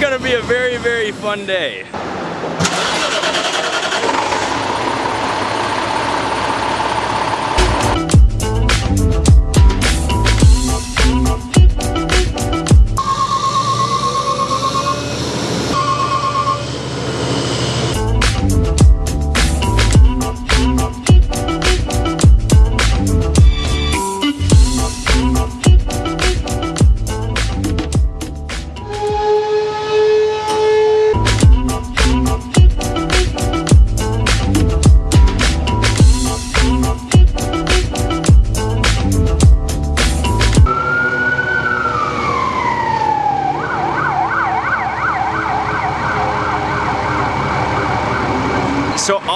gonna be a very, very fun day.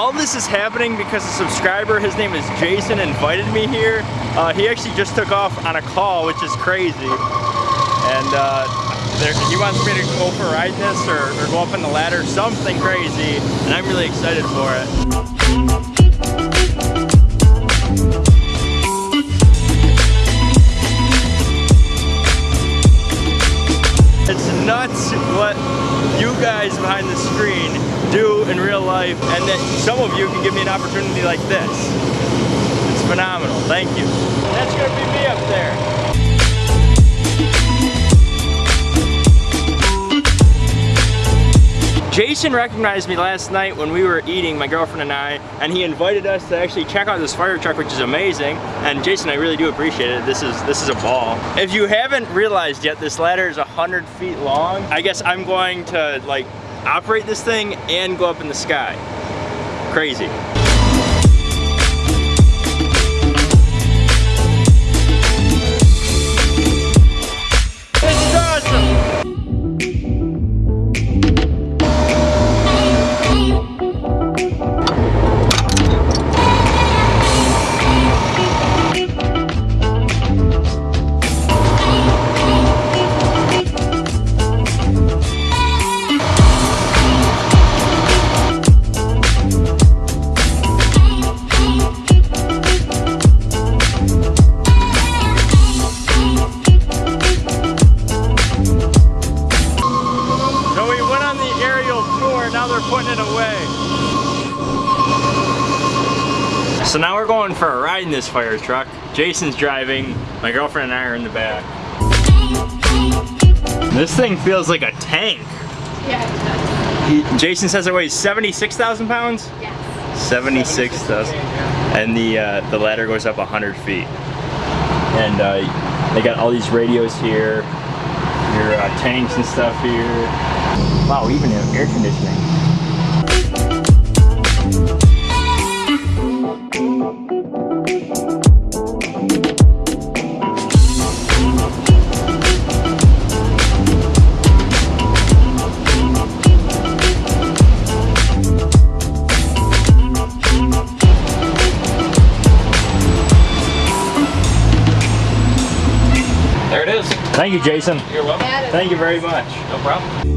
All this is happening because a subscriber, his name is Jason, invited me here. Uh, he actually just took off on a call, which is crazy. And uh, there, he wants me to go for a ride this or, or go up on the ladder, something crazy. And I'm really excited for it. It's nuts what you guys behind the screen do in real life and that some of you can give me an opportunity like this. It's phenomenal. Thank you. That's going to be me up there. Jason recognized me last night when we were eating, my girlfriend and I, and he invited us to actually check out this fire truck, which is amazing. And Jason, I really do appreciate it. This is this is a ball. If you haven't realized yet, this ladder is 100 feet long. I guess I'm going to like operate this thing and go up in the sky. Crazy. We went on the aerial tour, now they're putting it away. So now we're going for a ride in this fire truck. Jason's driving, my girlfriend and I are in the back. This thing feels like a tank. Yeah, it does. He- Jason says it weighs 76,000 pounds? Yes. 76,000. And the, uh, the ladder goes up 100 feet. And uh, they got all these radios here, your uh, tanks and stuff here. Wow, even air conditioning. Thank you, Jason. You're welcome. Thank you very much. No problem.